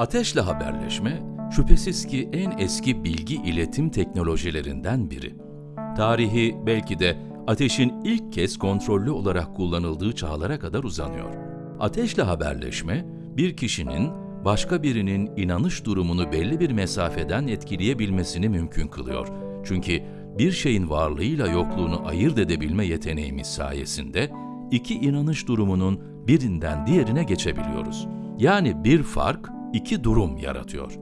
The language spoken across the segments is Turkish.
Ateşle haberleşme, şüphesiz ki en eski bilgi iletim teknolojilerinden biri. Tarihi belki de ateşin ilk kez kontrollü olarak kullanıldığı çağlara kadar uzanıyor. Ateşle haberleşme, bir kişinin başka birinin inanış durumunu belli bir mesafeden etkileyebilmesini mümkün kılıyor. Çünkü bir şeyin varlığıyla yokluğunu ayırt edebilme yeteneğimiz sayesinde iki inanış durumunun birinden diğerine geçebiliyoruz. Yani bir fark iki durum yaratıyor.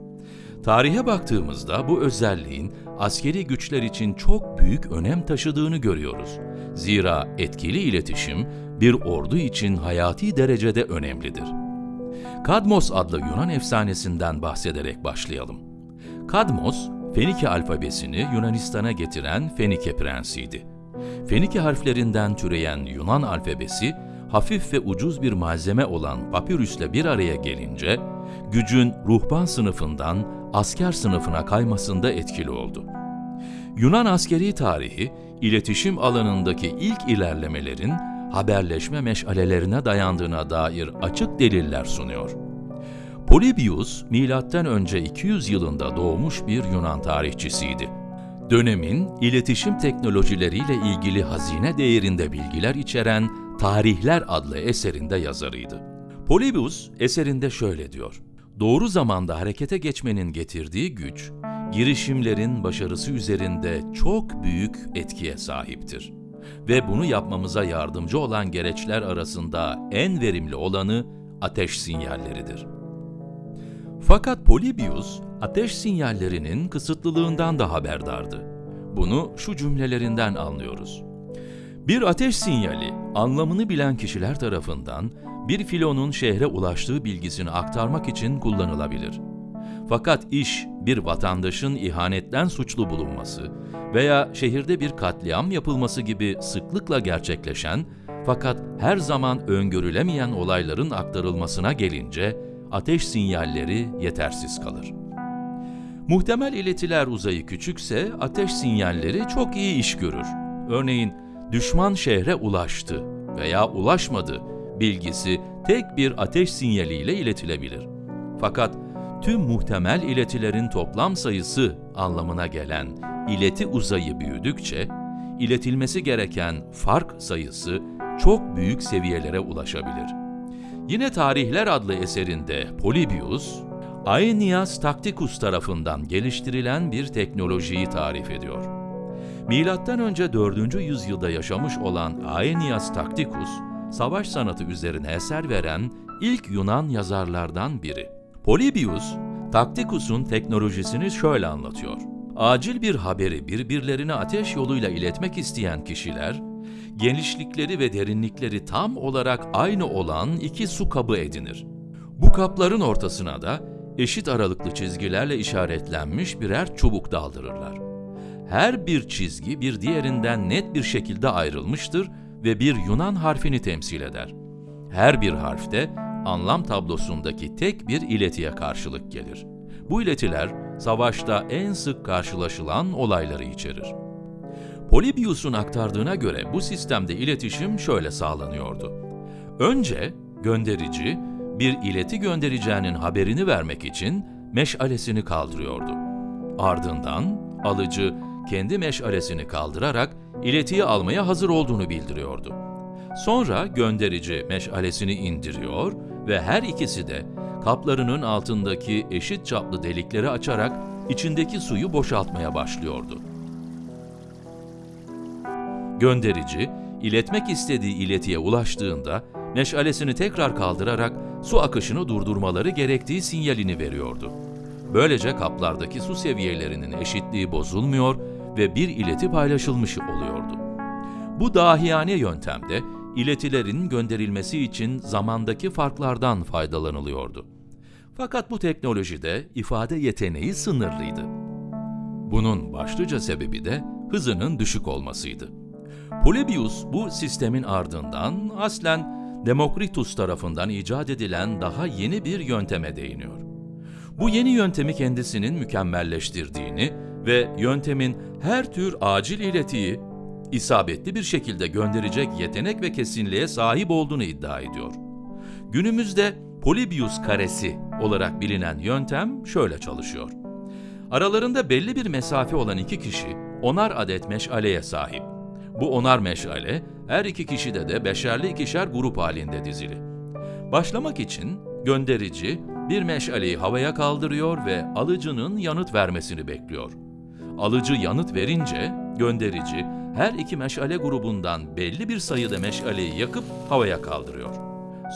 Tarihe baktığımızda bu özelliğin askeri güçler için çok büyük önem taşıdığını görüyoruz. Zira etkili iletişim bir ordu için hayati derecede önemlidir. Kadmos adlı Yunan efsanesinden bahsederek başlayalım. Kadmos, Fenike alfabesini Yunanistan'a getiren Fenike prensiydi. Fenike harflerinden türeyen Yunan alfabesi, hafif ve ucuz bir malzeme olan papirüsle bir araya gelince, gücün ruhban sınıfından asker sınıfına kaymasında etkili oldu. Yunan askeri tarihi, iletişim alanındaki ilk ilerlemelerin haberleşme meşalelerine dayandığına dair açık deliller sunuyor. Polybius, M.Ö. 200 yılında doğmuş bir Yunan tarihçisiydi. Dönemin iletişim teknolojileriyle ilgili hazine değerinde bilgiler içeren Tarihler adlı eserinde yazarıydı. Polybius eserinde şöyle diyor. Doğru zamanda harekete geçmenin getirdiği güç, girişimlerin başarısı üzerinde çok büyük etkiye sahiptir. Ve bunu yapmamıza yardımcı olan gereçler arasında en verimli olanı ateş sinyalleridir. Fakat Polybius, ateş sinyallerinin kısıtlılığından da haberdardı. Bunu şu cümlelerinden anlıyoruz. Bir ateş sinyali, anlamını bilen kişiler tarafından bir filonun şehre ulaştığı bilgisini aktarmak için kullanılabilir. Fakat iş bir vatandaşın ihanetten suçlu bulunması veya şehirde bir katliam yapılması gibi sıklıkla gerçekleşen fakat her zaman öngörülemeyen olayların aktarılmasına gelince ateş sinyalleri yetersiz kalır. Muhtemel iletiler uzayı küçükse ateş sinyalleri çok iyi iş görür. Örneğin düşman şehre ulaştı veya ulaşmadı bilgisi tek bir ateş sinyaliyle iletilebilir. Fakat tüm muhtemel iletilerin toplam sayısı anlamına gelen ileti uzayı büyüdükçe, iletilmesi gereken fark sayısı çok büyük seviyelere ulaşabilir. Yine Tarihler adlı eserinde Polybius, Aeneas Tacticus tarafından geliştirilen bir teknolojiyi tarif ediyor. Milattan önce 4. yüzyılda yaşamış olan Aeneas Tacticus, savaş sanatı üzerine eser veren ilk Yunan yazarlardan biri. Polybius, Tacticus'un teknolojisini şöyle anlatıyor. Acil bir haberi birbirlerine ateş yoluyla iletmek isteyen kişiler, genişlikleri ve derinlikleri tam olarak aynı olan iki su kabı edinir. Bu kapların ortasına da eşit aralıklı çizgilerle işaretlenmiş birer çubuk daldırırlar. Her bir çizgi bir diğerinden net bir şekilde ayrılmıştır ve bir Yunan harfini temsil eder. Her bir harfte anlam tablosundaki tek bir iletiye karşılık gelir. Bu iletiler savaşta en sık karşılaşılan olayları içerir. Polybius'un aktardığına göre bu sistemde iletişim şöyle sağlanıyordu. Önce gönderici bir ileti göndereceğinin haberini vermek için meşalesini kaldırıyordu. Ardından alıcı kendi meşalesini kaldırarak iletiyi almaya hazır olduğunu bildiriyordu. Sonra gönderici meşalesini indiriyor ve her ikisi de kaplarının altındaki eşit çaplı delikleri açarak içindeki suyu boşaltmaya başlıyordu. Gönderici, iletmek istediği iletiye ulaştığında meşalesini tekrar kaldırarak su akışını durdurmaları gerektiği sinyalini veriyordu. Böylece kaplardaki su seviyelerinin eşitliği bozulmuyor ve bir ileti paylaşılmış oluyordu. Bu dahiyane yöntemde iletilerin gönderilmesi için zamandaki farklardan faydalanılıyordu. Fakat bu teknolojide ifade yeteneği sınırlıydı. Bunun başlıca sebebi de hızının düşük olmasıydı. Polybius bu sistemin ardından aslen Demokritus tarafından icat edilen daha yeni bir yönteme değiniyor. Bu yeni yöntemi kendisinin mükemmelleştirdiğini ve yöntemin her tür acil iletiyi isabetli bir şekilde gönderecek yetenek ve kesinliğe sahip olduğunu iddia ediyor. Günümüzde Polybius karesi olarak bilinen yöntem şöyle çalışıyor. Aralarında belli bir mesafe olan iki kişi onar adet meşaleye sahip. Bu onar meşale her iki kişide de beşerli ikişer grup halinde dizili. Başlamak için gönderici bir meşaleyi havaya kaldırıyor ve alıcının yanıt vermesini bekliyor. Alıcı yanıt verince gönderici her iki meşale grubundan belli bir sayıda meşaleyi yakıp havaya kaldırıyor.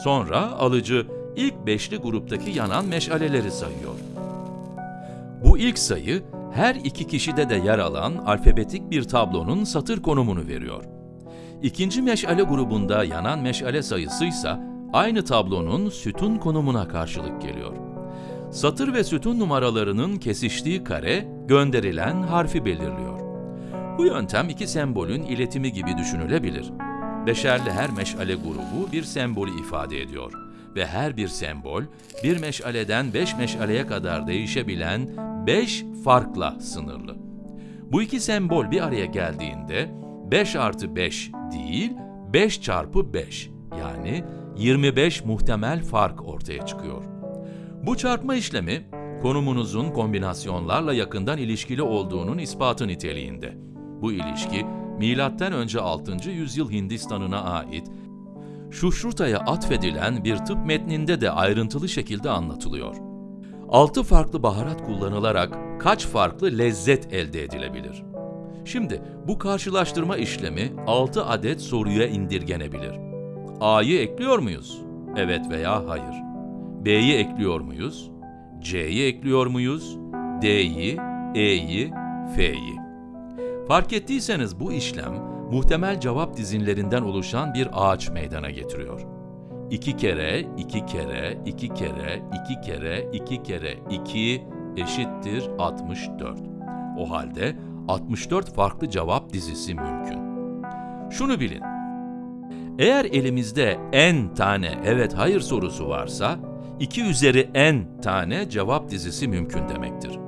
Sonra alıcı ilk beşli gruptaki yanan meşaleleri sayıyor. Bu ilk sayı her iki kişide de yer alan alfabetik bir tablonun satır konumunu veriyor. İkinci meşale grubunda yanan meşale sayısı ise aynı tablonun sütun konumuna karşılık geliyor. Satır ve sütun numaralarının kesiştiği kare gönderilen harfi belirliyor. Bu yöntem iki sembolün iletimi gibi düşünülebilir. Beşerli her meşale grubu bir sembolü ifade ediyor ve her bir sembol bir meşaleden beş meşaleye kadar değişebilen beş farkla sınırlı. Bu iki sembol bir araya geldiğinde 5 artı 5 değil 5 çarpı 5 yani 25 muhtemel fark ortaya çıkıyor. Bu çarpma işlemi konumunuzun kombinasyonlarla yakından ilişkili olduğunun ispatı niteliğinde. Bu ilişki M.Ö. 6. yüzyıl Hindistan'ına ait Şuşruta'ya atfedilen bir tıp metninde de ayrıntılı şekilde anlatılıyor. 6 farklı baharat kullanılarak kaç farklı lezzet elde edilebilir? Şimdi bu karşılaştırma işlemi 6 adet soruya indirgenebilir. A'yı ekliyor muyuz? Evet veya hayır. B'yi ekliyor muyuz? C'yi ekliyor muyuz? D'yi, E'yi, F'yi. Fark ettiyseniz bu işlem muhtemel cevap dizinlerinden oluşan bir ağaç meydana getiriyor. 2 kere, 2 kere, 2 kere, 2 kere, 2 kere 2 eşittir 64. O halde 64 farklı cevap dizisi mümkün. Şunu bilin. Eğer elimizde n tane evet hayır sorusu varsa 2 üzeri n tane cevap dizisi mümkün demektir.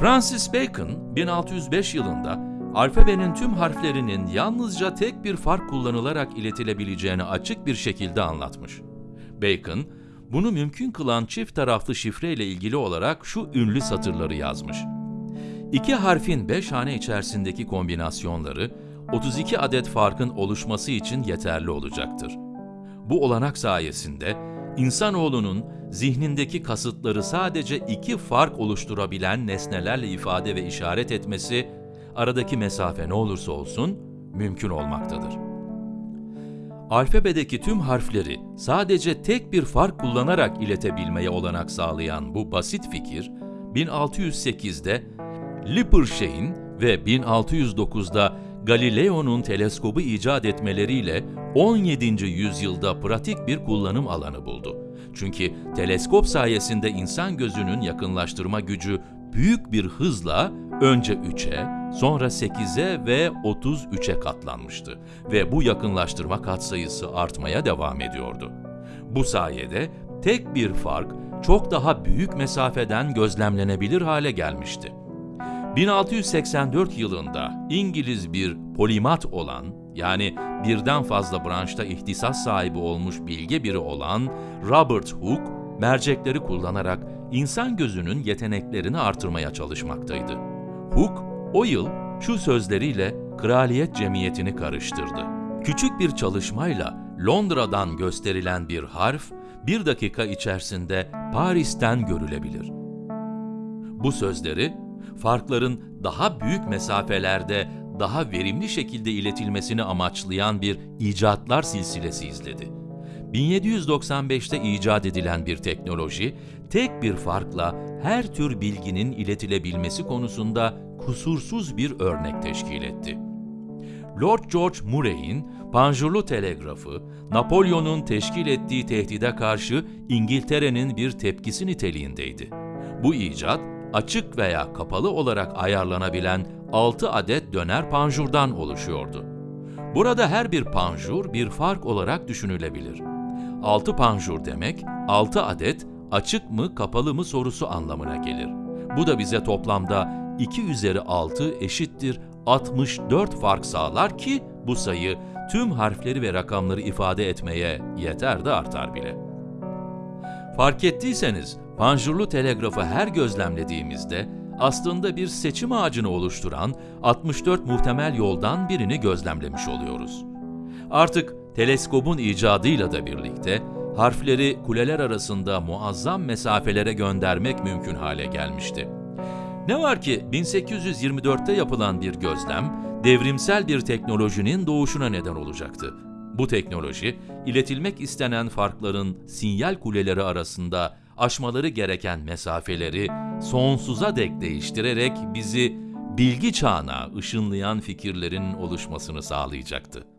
Francis Bacon 1605 yılında alfabenin tüm harflerinin yalnızca tek bir fark kullanılarak iletilebileceğini açık bir şekilde anlatmış. Bacon, bunu mümkün kılan çift taraflı şifre ile ilgili olarak şu ünlü satırları yazmış. İki harfin beş hane içerisindeki kombinasyonları 32 adet farkın oluşması için yeterli olacaktır. Bu olanak sayesinde insanoğlunun zihnindeki kasıtları sadece iki fark oluşturabilen nesnelerle ifade ve işaret etmesi, aradaki mesafe ne olursa olsun mümkün olmaktadır. Alfabedeki tüm harfleri sadece tek bir fark kullanarak iletebilmeye olanak sağlayan bu basit fikir, 1608'de Lippershey'in ve 1609'da Galileo'nun teleskobu icat etmeleriyle 17. yüzyılda pratik bir kullanım alanı buldu. Çünkü teleskop sayesinde insan gözünün yakınlaştırma gücü büyük bir hızla önce 3'e, sonra 8'e ve 33'e katlanmıştı ve bu yakınlaştırma katsayısı artmaya devam ediyordu. Bu sayede tek bir fark çok daha büyük mesafeden gözlemlenebilir hale gelmişti. 1684 yılında İngiliz bir polimat olan, yani birden fazla branşta ihtisas sahibi olmuş bilge biri olan Robert Hooke, mercekleri kullanarak insan gözünün yeteneklerini artırmaya çalışmaktaydı. Hooke, o yıl şu sözleriyle kraliyet cemiyetini karıştırdı. Küçük bir çalışmayla Londra'dan gösterilen bir harf, bir dakika içerisinde Paris'ten görülebilir. Bu sözleri farkların daha büyük mesafelerde daha verimli şekilde iletilmesini amaçlayan bir icatlar silsilesi izledi. 1795'te icat edilen bir teknoloji, tek bir farkla her tür bilginin iletilebilmesi konusunda kusursuz bir örnek teşkil etti. Lord George Murray'in panjurlu telegrafı, Napolyon'un teşkil ettiği tehdide karşı İngiltere'nin bir tepkisi niteliğindeydi. Bu icat, açık veya kapalı olarak ayarlanabilen 6 adet döner panjurdan oluşuyordu. Burada her bir panjur bir fark olarak düşünülebilir. 6 panjur demek 6 adet açık mı kapalı mı sorusu anlamına gelir. Bu da bize toplamda 2 üzeri 6 eşittir 64 fark sağlar ki bu sayı tüm harfleri ve rakamları ifade etmeye yeter de artar bile. Fark ettiyseniz panjurlu telegrafı her gözlemlediğimizde aslında bir seçim ağacını oluşturan 64 muhtemel yoldan birini gözlemlemiş oluyoruz. Artık teleskobun icadıyla da birlikte harfleri kuleler arasında muazzam mesafelere göndermek mümkün hale gelmişti. Ne var ki 1824'te yapılan bir gözlem devrimsel bir teknolojinin doğuşuna neden olacaktı. Bu teknoloji, iletilmek istenen farkların sinyal kuleleri arasında aşmaları gereken mesafeleri sonsuza dek değiştirerek bizi bilgi çağına ışınlayan fikirlerin oluşmasını sağlayacaktı.